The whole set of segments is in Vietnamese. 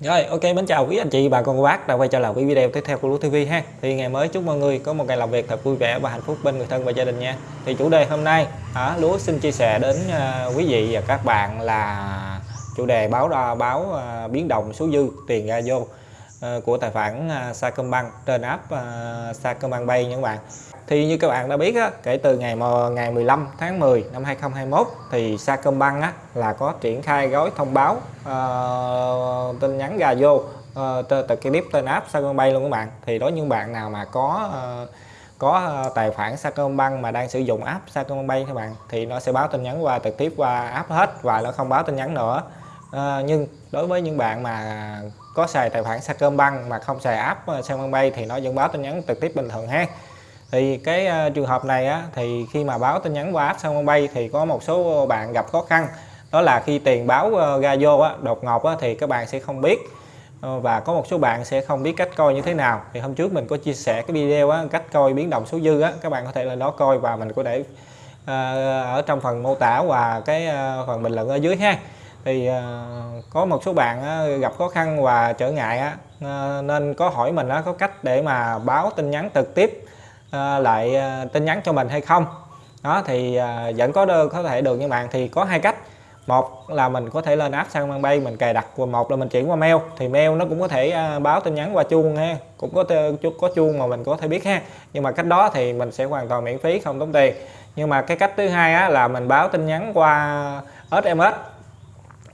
Rồi ok mến chào quý anh chị bà con cô bác đã quay trở lại với video tiếp theo của Lúa TV ha. Thì ngày mới chúc mọi người có một ngày làm việc thật vui vẻ và hạnh phúc bên người thân và gia đình nha. Thì chủ đề hôm nay à, Lúa xin chia sẻ đến uh, quý vị và các bạn là chủ đề báo đo, báo uh, biến động số dư tiền ra vô. Ờ, của tài khoản ờ, Sacombank trên app ờ, Sacombank Pay nha các bạn. Thì như các bạn đã biết á, kể từ ngày ngày 15 tháng 10 năm 2021 thì Sacombank á, là có triển khai gói thông báo uh, tin nhắn gà vô uh, từ cái clip tên app Sacombank luôn các bạn. Thì đối với những bạn nào mà có uh, có tài khoản Sacombank mà đang sử dụng app Sacombank các bạn thì nó sẽ báo tin nhắn qua trực tiếp qua app hết và nó không báo tin nhắn nữa à, nhưng đối với những bạn mà có xài tài khoản Sacombank mà không xài app ờ, Sacombank thì nó vẫn báo tin nhắn trực tiếp bình thường ha. Thì cái uh, trường hợp này á, thì khi mà báo tin nhắn qua app Sacombank thì có một số bạn gặp khó khăn. Đó là khi tiền báo uh, ra vô á, đột ngột á, thì các bạn sẽ không biết uh, và có một số bạn sẽ không biết cách coi như thế nào. Thì hôm trước mình có chia sẻ cái video á, cách coi biến động số dư á, các bạn có thể lên đó coi và mình có để uh, ở trong phần mô tả và cái uh, phần bình luận ở dưới ha thì uh, có một số bạn uh, gặp khó khăn và trở ngại uh, nên có hỏi mình uh, có cách để mà báo tin nhắn trực tiếp ờ, lại tin nhắn cho mình hay không. Đó thì vẫn có đơn có thể được nhưng bạn thì có hai cách. Một là mình có thể lên app sang bay mình cài đặt và một là mình chuyển qua mail. Thì mail nó cũng có thể báo tin nhắn qua chuông ha cũng có có chuông mà mình có thể biết ha. Nhưng mà cách đó thì mình sẽ hoàn toàn miễn phí không tốn tiền. Nhưng mà cái cách thứ hai á, là mình báo tin nhắn qua SMS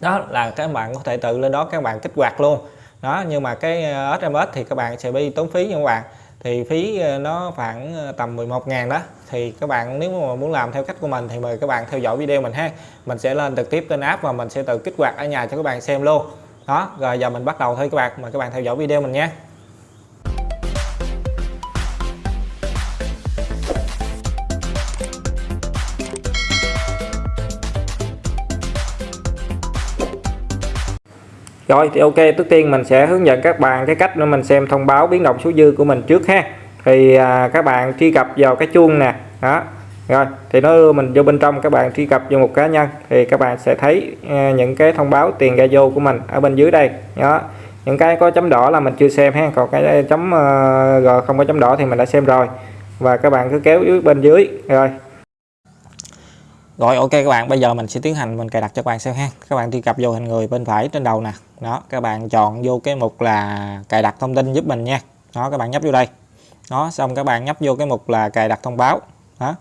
đó là các bạn có thể tự lên đó các bạn kích hoạt luôn. Đó, nhưng mà cái ờ, SMS thì các bạn sẽ bị tốn phí nha các bạn. Thì phí ờ, nó khoảng ờ, tầm 11 ngàn đó. Thì các bạn nếu mà muốn làm theo cách của mình thì mời các bạn theo dõi video mình ha. Mình sẽ lên trực tiếp trên app và mình sẽ tự kích hoạt ở nhà cho các bạn xem luôn. Đó, rồi giờ mình bắt đầu thôi các bạn. Mời các bạn theo dõi video mình nha. Rồi thì ok trước tiên mình sẽ hướng dẫn các bạn cái cách để mình xem thông báo biến động số dư của mình trước ha. Thì à, các bạn truy cập vào cái chuông nè đó. Rồi thì nó đưa mình vô bên trong các bạn truy cập vào một cá nhân thì các bạn sẽ thấy à, những cái thông báo tiền ra vô của mình ở bên dưới đây đó. Những cái có chấm đỏ là mình chưa xem ha còn cái à, chấm uh, g không có chấm đỏ thì mình đã xem rồi. Và các bạn cứ kéo dưới bên dưới rồi rồi, ok các bạn, bây giờ mình sẽ tiến hành, mình cài đặt cho các bạn xem ha. Các bạn truy cập vô hình người bên phải trên đầu nè. Đó, các bạn chọn vô cái mục là cài đặt thông tin giúp mình nha. Đó, các bạn nhấp vô đây. Đó, xong các bạn nhấp vô cái mục là cài đặt thông báo. Đó,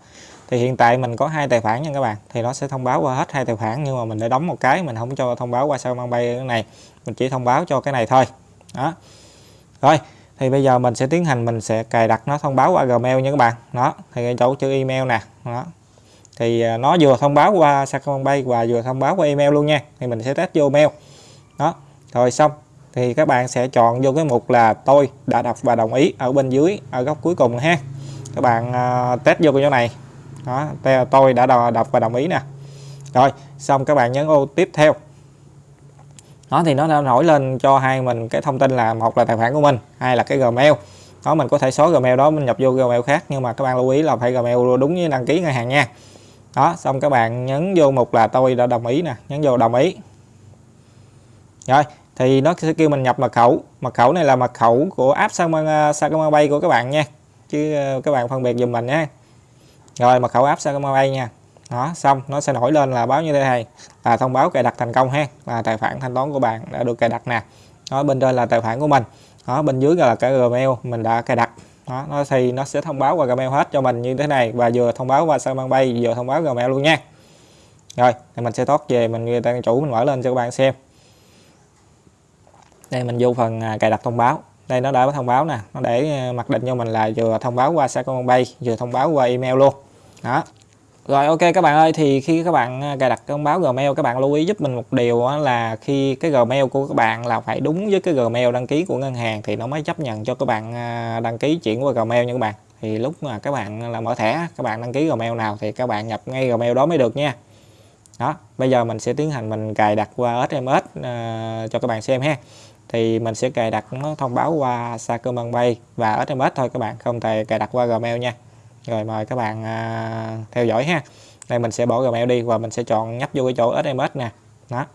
thì hiện tại mình có hai tài khoản nha các bạn. Thì nó sẽ thông báo qua hết hai tài khoản, nhưng mà mình đã đóng một cái, mình không cho thông báo qua sao mang bay cái này. Mình chỉ thông báo cho cái này thôi. Đó. Rồi, thì bây giờ mình sẽ tiến hành, mình sẽ cài đặt nó thông báo qua Gmail nha các bạn. Đó, thì chỗ chữ email nè. Đó thì à, nó vừa thông báo qua Sacombank và vừa thông báo qua email luôn nha. Thì mình sẽ test vô mail. Đó rồi xong. Thì các bạn sẽ chọn vô cái mục là tôi đã đọc và đồng ý ở bên dưới ở góc cuối cùng ha. Các bạn uh, test vô cái chỗ này. Đó tôi đã đọc và đồng ý nè. Rồi xong các bạn nhấn ô tiếp theo. Đó thì nó đã nổi lên cho hai mình cái thông tin là một là tài khoản của mình hai là cái gmail. Đó mình có thể xóa gmail đó mình nhập vô gmail khác nhưng mà các bạn lưu ý là phải gmail đúng với đăng ký ngân hàng nha đó, xong các bạn nhấn vô mục là tôi đã đồng ý nè, nhấn vô đồng ý. Rồi, thì nó sẽ kêu mình nhập mật khẩu. Mật khẩu này là mật khẩu của app Sacoma bay của các bạn nha. Chứ ờ, các bạn phân biệt dùm mình nhé rồi, mật khẩu app Sacoma bay nha. Đó, xong, nó sẽ nổi lên là báo như thế này. Là thông báo cài đặt thành công ha. Là tài khoản thanh toán của bạn đã được cài đặt nè. Đó, bên trên là tài khoản của mình. Đó, bên dưới là cái gmail mình đã cài đặt đó, nó thì nó sẽ thông báo qua gmail hết cho mình như thế này. Và vừa thông báo qua Sacombank bay, vừa thông báo gmail luôn nha. Rồi, thì mình sẽ tót về mình, người ta, chủ mình mở lên cho các bạn xem. Đây, mình vô phần à, cài đặt thông báo. Đây, nó đã có thông báo nè. Nó để à, mặc định cho mình là vừa thông báo qua Sacombank bay, vừa thông báo qua email luôn. Đó rồi ok các bạn ơi thì khi các bạn à, cài đặt thông báo Gmail các bạn lưu ý giúp mình một điều là khi cái Gmail của các bạn là phải đúng với cái Gmail đăng ký của ngân hàng thì nó mới chấp nhận cho các bạn à, đăng ký chuyển qua Gmail nha các bạn. Thì lúc mà các bạn à, là mở thẻ các bạn đăng ký Gmail nào thì các bạn nhập ngay Gmail đó mới được nha. Đó bây giờ mình sẽ tiến hành mình cài đặt qua SMS uh, cho các bạn xem ha. Thì mình sẽ cài đặt nó thông báo qua Sacombank Pay và SMS thôi các bạn không thể cài đặt qua Gmail nha rồi mời các bạn à, theo dõi ha. Đây mình sẽ bỏ Gmail đi và mình sẽ chọn nhấp vô cái chỗ SMS nè. Đó.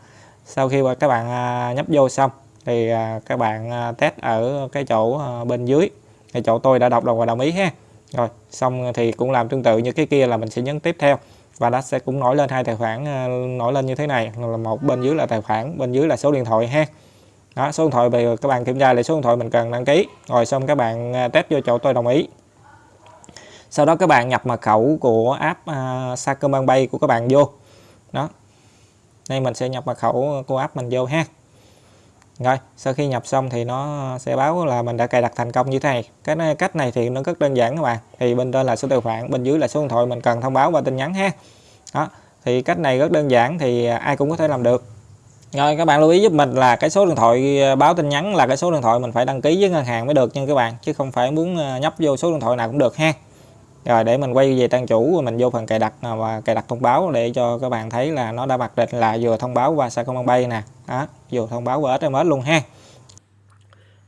Sau khi các bạn à, nhấp vô xong thì à, các bạn à, test ở cái chỗ à, bên dưới. Cái chỗ tôi đã đọc đồng và đồng ý ha. Rồi xong thì cũng làm tương tự như cái kia là mình sẽ nhấn tiếp theo. Và nó sẽ cũng nổi lên hai tài khoản à, nổi lên như thế này. Là một bên dưới là tài khoản bên dưới là số điện thoại ha. Đó số điện thoại về các bạn kiểm tra lại số điện thoại mình cần đăng ký. Rồi xong các bạn à, test vô chỗ tôi đồng ý sau đó các bạn nhập mật khẩu của app à, uh, Sacombank của các bạn vô. Đó. Đây mình sẽ nhập mật khẩu của app mình vô ha. Rồi sau khi nhập xong thì nó sẽ báo là mình đã cài đặt thành công như thế này. Cái này, cách này thì nó rất đơn giản các bạn. Thì bên trên là số tài khoản bên dưới là số điện thoại mình cần thông báo qua tin nhắn ha. Đó. Thì cách này rất đơn giản thì ai cũng có thể làm được. Rồi các bạn lưu ý giúp mình là cái số điện thoại à, báo tin nhắn là cái số điện thoại mình phải đăng ký với ngân hàng mới được nha các bạn chứ không phải muốn à, nhấp vô số điện thoại nào cũng được ha rồi để mình quay về trang chủ, mình vô phần cài đặt à, và cài đặt thông báo để cho các bạn thấy là nó đã mặc định là vừa thông báo qua Sacombank nè. Đó, vừa thông báo qua SMS luôn ha.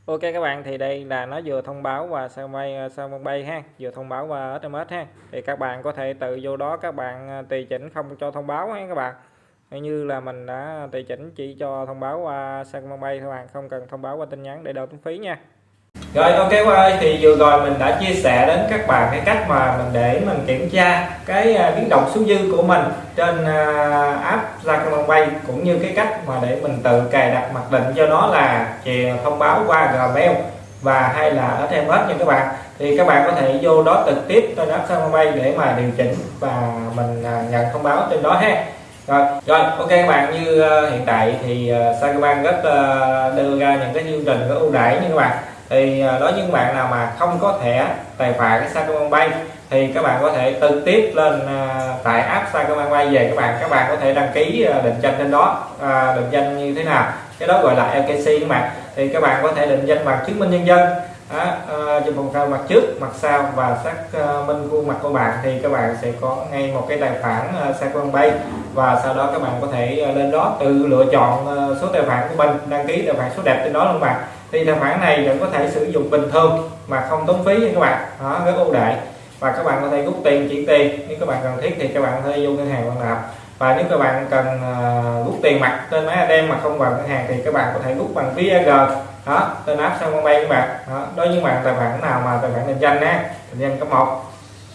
Ok các bạn, thì đây là nó vừa thông báo qua Sacombank à, ha. Vừa thông báo qua SMS ha. Thì các bạn có thể tự vô đó các bạn à, tùy chỉnh không cho thông báo ha các bạn. Như là mình đã tùy chỉnh chỉ cho thông báo qua Sacombank các bạn, không cần thông báo qua tin nhắn để đỡ tốn phí nha rồi ok qua ơi thì vừa rồi mình đã chia sẻ đến các bạn cái cách mà mình để mình kiểm tra cái à, biến động số dư của mình trên à, app app Zacombank cũng như cái cách mà để mình tự cài đặt mặc định. Cho nó là chè thông báo qua Gmail và hay là ở thêm hết nha các bạn. Thì các bạn có thể vô đó trực tiếp trên app Zacombank để mà điều chỉnh và mình à, nhận thông báo trên đó ha. Rồi rồi ok các bạn như uh, hiện tại thì uh, Sacombank rất uh, đưa ra những cái chương trình có ưu đãi như các bạn thì à, đối với những bạn nào mà không có thẻ tài khoản cái Sacombank thì các bạn có thể trực tiếp lên à, tại app Sacombank về các bạn. Các bạn có thể đăng ký à, định danh trên đó định danh như thế nào. Cái đó gọi là LKC các bạn. Thì các bạn có thể định danh bằng chứng minh nhân dân. Đó, chụp phòng cao mặt trước mặt sau và xác minh khuôn mặt của bạn. Thì các bạn sẽ có ngay một cái tài khoản uh, Sacombank và sau đó các bạn có thể lên đó tự lựa chọn số tài khoản của mình đăng ký tài khoản số đẹp trên đó luôn bạn thì tài khoản này vẫn có thể sử dụng bình thường mà không tốn phí nha các bạn. Đó, rất ưu đại và các bạn có thể rút tiền, chuyển tiền. Nếu các bạn cần thiết thì các bạn có thể vô ngân hàng bạn nạp. Và nếu các bạn cần à, rút tiền mặt trên máy ATM mà không vào ngân hàng thì các bạn có thể rút bằng ví đó trên app Sacombank các bạn. Đó, đối với bạn, tài khoản nào mà tài khoản định danh á định danh cấp một.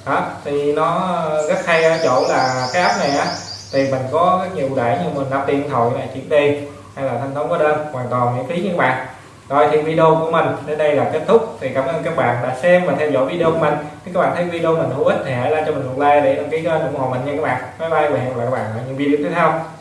Đó, thì nó rất hay ở chỗ là cái app này á, thì mình có rất nhiều đẩy như mình nạp tiền điện thoại này, chuyển tiền, hay là thanh toán hóa đơn, hoàn toàn miễn phí các bạn rồi, thì video của mình đến đây là kết thúc. Thì cảm ơn các bạn đã xem và theo dõi video của mình. Nếu các bạn thấy video mình hữu ích thì hãy like cho mình một like để đăng ký kênh ủng hộ mình nha các bạn. Bye bye và hẹn gặp lại các bạn ở những video tiếp theo.